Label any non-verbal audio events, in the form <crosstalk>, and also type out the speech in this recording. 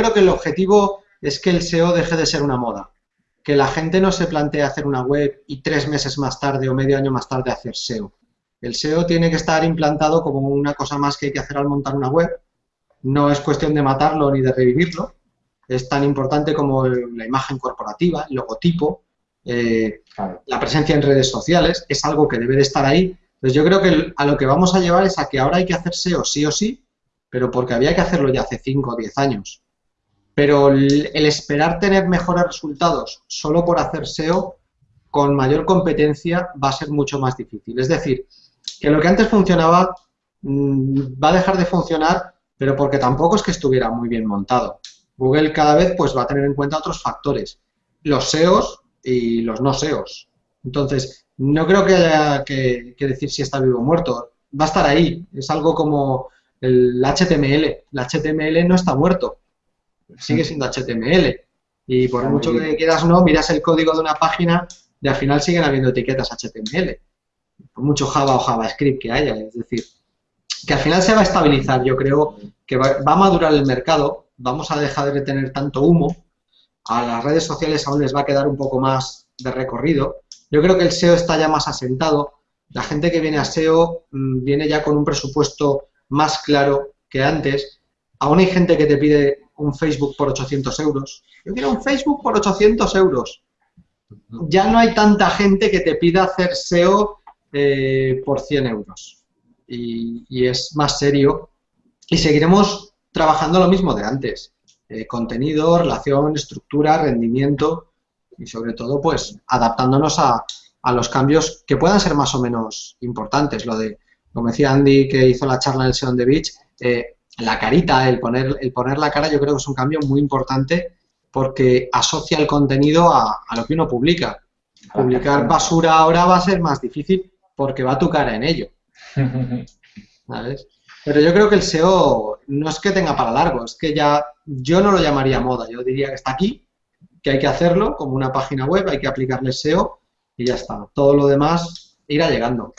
Yo creo que el objetivo es que el SEO deje de ser una moda. Que la gente no se plantee hacer una web y tres meses más tarde o medio año más tarde hacer SEO. El SEO tiene que estar implantado como una cosa más que hay que hacer al montar una web. No es cuestión de matarlo ni de revivirlo. Es tan importante como la imagen corporativa, el logotipo, eh, la presencia en redes sociales. Es algo que debe de estar ahí. Entonces yo creo que a lo que vamos a llevar es a que ahora hay que hacer SEO sí o sí, pero porque había que hacerlo ya hace 5 o 10 años. Pero el, esperar tener mejores resultados solo por hacer SEO con mayor competencia va a ser mucho más difícil. Es decir, que lo que antes funcionaba mm, va a dejar de funcionar, pero porque tampoco es que estuviera muy bien montado. Google cada vez pues va a tener en cuenta otros factores, los SEOs y los no SEOs. Entonces, no creo que haya que, que decir si está vivo o muerto. Va a estar ahí. Es algo como el HTML. El HTML no está muerto sigue siendo HTML. Y por mucho que quieras no, miras el código de una página y al final siguen habiendo etiquetas HTML. Por mucho Java o JavaScript que haya. Es decir, que al final se va a estabilizar. Yo creo que va, a madurar el mercado, vamos a dejar de tener tanto humo, a las redes sociales aún les va a quedar un poco más de recorrido. Yo creo que el SEO está ya más asentado. La gente que viene a SEO mm, viene ya con un presupuesto más claro que antes. Aún hay gente que te pide un Facebook por 800 euros. Yo quiero un Facebook por 800 euros. Ya no hay tanta gente que te pida hacer SEO eh, por 100 euros. Y, es más serio. Y seguiremos trabajando lo mismo de antes. Eh, contenido, relación, estructura, rendimiento y sobre todo pues adaptándonos a, los cambios que puedan ser más o menos importantes. Lo de, como decía Andy que hizo la charla en el SEO on the Beach, eh, la carita, el poner, el poner la cara, yo creo que es un cambio muy importante porque asocia el contenido a, lo que uno publica. Publicar basura ahora va a ser más difícil porque va tu cara en ello. <laughs> Pero yo creo que el SEO no es que tenga para largo, es que ya yo no lo llamaría moda, yo diría que está aquí, que hay que hacerlo como una página web, hay que aplicarle SEO y ya está. Todo lo demás irá llegando.